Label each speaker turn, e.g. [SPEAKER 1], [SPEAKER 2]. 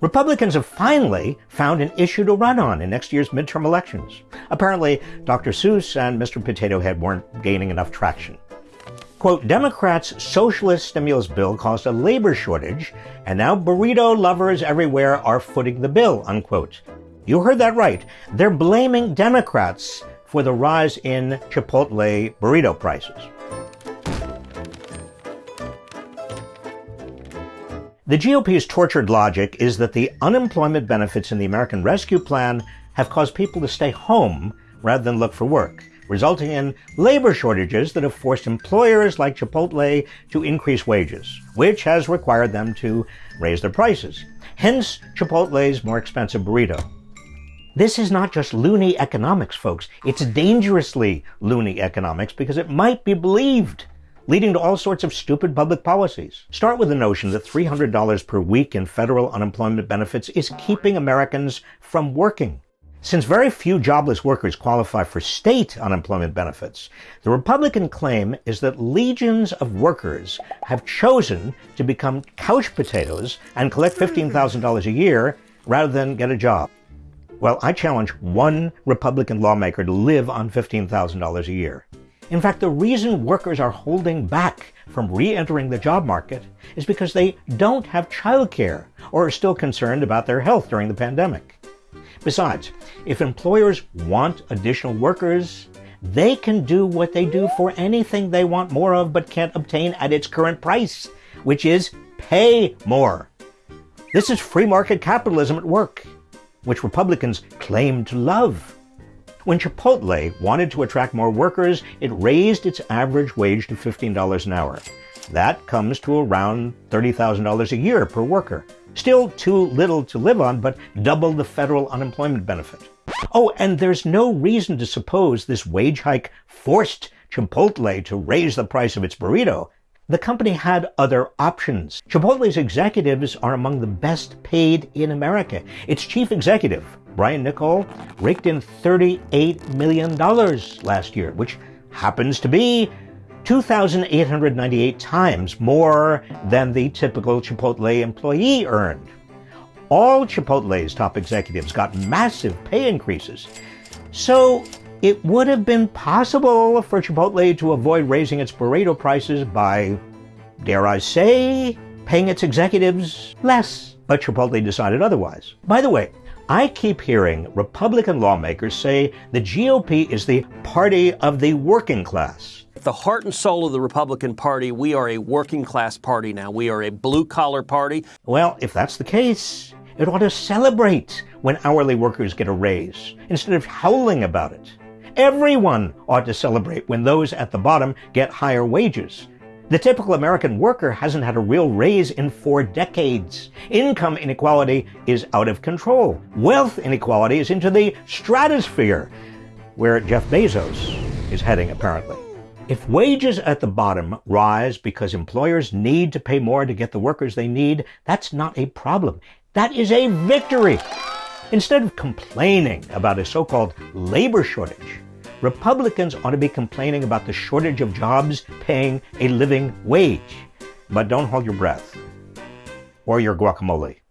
[SPEAKER 1] Republicans have finally found an issue to run on in next year's midterm elections. Apparently, Dr. Seuss and Mr. Potato Head weren't gaining enough traction. Quote, Democrats' socialist stimulus bill caused a labor shortage, and now burrito lovers everywhere are footing the bill, unquote. You heard that right. They're blaming Democrats for the rise in Chipotle burrito prices. The GOP's tortured logic is that the unemployment benefits in the American Rescue Plan have caused people to stay home rather than look for work, resulting in labor shortages that have forced employers like Chipotle to increase wages, which has required them to raise their prices. Hence, Chipotle's more expensive burrito. This is not just loony economics, folks. It's dangerously loony economics because it might be believed leading to all sorts of stupid public policies. Start with the notion that $300 per week in federal unemployment benefits is keeping Americans from working. Since very few jobless workers qualify for state unemployment benefits, the Republican claim is that legions of workers have chosen to become couch potatoes and collect $15,000 a year rather than get a job. Well, I challenge one Republican lawmaker to live on $15,000 a year. In fact, the reason workers are holding back from re-entering the job market is because they don't have childcare or are still concerned about their health during the pandemic. Besides, if employers want additional workers, they can do what they do for anything they want more of but can't obtain at its current price, which is pay more. This is free market capitalism at work, which Republicans claim to love. When Chipotle wanted to attract more workers, it raised its average wage to $15 an hour. That comes to around $30,000 a year per worker. Still too little to live on, but double the federal unemployment benefit. Oh, and there's no reason to suppose this wage hike forced Chipotle to raise the price of its burrito. The company had other options. Chipotle's executives are among the best paid in America. Its chief executive, Brian Niccol, raked in $38 million last year, which happens to be 2,898 times more than the typical Chipotle employee earned. All Chipotle's top executives got massive pay increases. So it would have been possible for Chipotle to avoid raising its burrito prices by, dare I say, paying its executives less. But Chipotle decided otherwise. By the way, I keep hearing Republican lawmakers say the GOP is the party of the working class.
[SPEAKER 2] The heart and soul of the Republican Party, we are a working class party now. We are a blue collar party.
[SPEAKER 1] Well, if that's the case, it ought to celebrate when hourly workers get a raise instead of howling about it. Everyone ought to celebrate when those at the bottom get higher wages. The typical American worker hasn't had a real raise in four decades. Income inequality is out of control. Wealth inequality is into the stratosphere, where Jeff Bezos is heading apparently. If wages at the bottom rise because employers need to pay more to get the workers they need, that's not a problem. That is a victory. Instead of complaining about a so-called labor shortage, Republicans ought to be complaining about the shortage of jobs paying a living wage. But don't hold your breath or your guacamole.